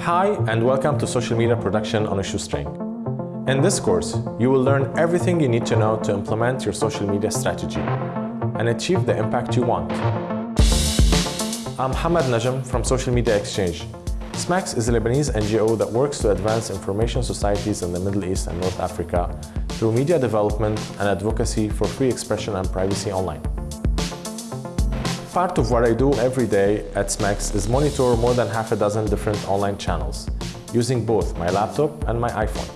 Hi, and welcome to Social Media Production on a Shoestring. In this course, you will learn everything you need to know to implement your social media strategy and achieve the impact you want. I'm Hamad Najm from Social Media Exchange. SMEX is a Lebanese NGO that works to advance information societies in the Middle East and North Africa through media development and advocacy for free expression and privacy online. Part of what I do every day at SMEX is monitor more than half a dozen different online channels using both my laptop and my iPhone.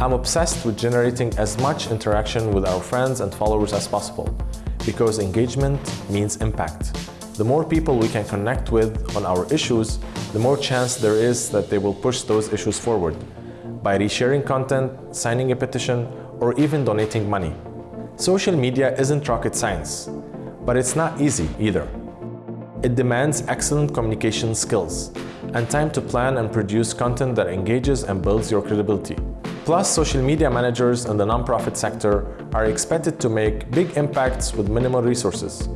I'm obsessed with generating as much interaction with our friends and followers as possible because engagement means impact. The more people we can connect with on our issues, the more chance there is that they will push those issues forward by resharing content, signing a petition, or even donating money. Social media isn't rocket science. But it's not easy either. It demands excellent communication skills and time to plan and produce content that engages and builds your credibility. Plus, social media managers in the nonprofit sector are expected to make big impacts with minimal resources,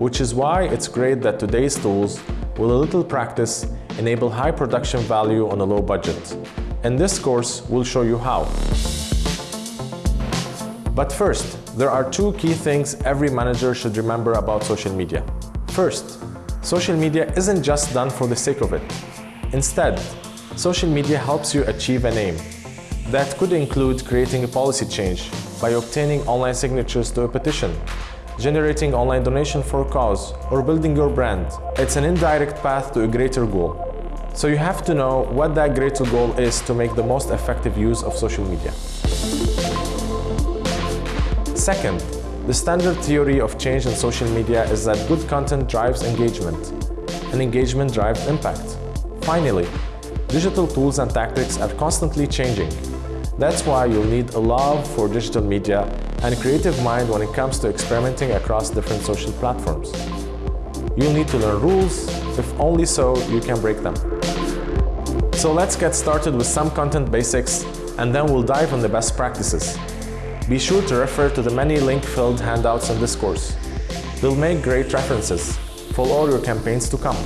which is why it's great that today's tools, with a little practice, enable high production value on a low budget. In this course, we'll show you how. But first, there are two key things every manager should remember about social media. First, social media isn't just done for the sake of it. Instead, social media helps you achieve an aim. That could include creating a policy change by obtaining online signatures to a petition, generating online donation for a cause, or building your brand. It's an indirect path to a greater goal. So you have to know what that greater goal is to make the most effective use of social media. Second, the standard theory of change in social media is that good content drives engagement, and engagement drives impact. Finally, digital tools and tactics are constantly changing. That's why you'll need a love for digital media and a creative mind when it comes to experimenting across different social platforms. You'll need to learn rules, if only so you can break them. So let's get started with some content basics and then we'll dive on the best practices. Be sure to refer to the many link-filled handouts in this course. They'll make great references for all your campaigns to come.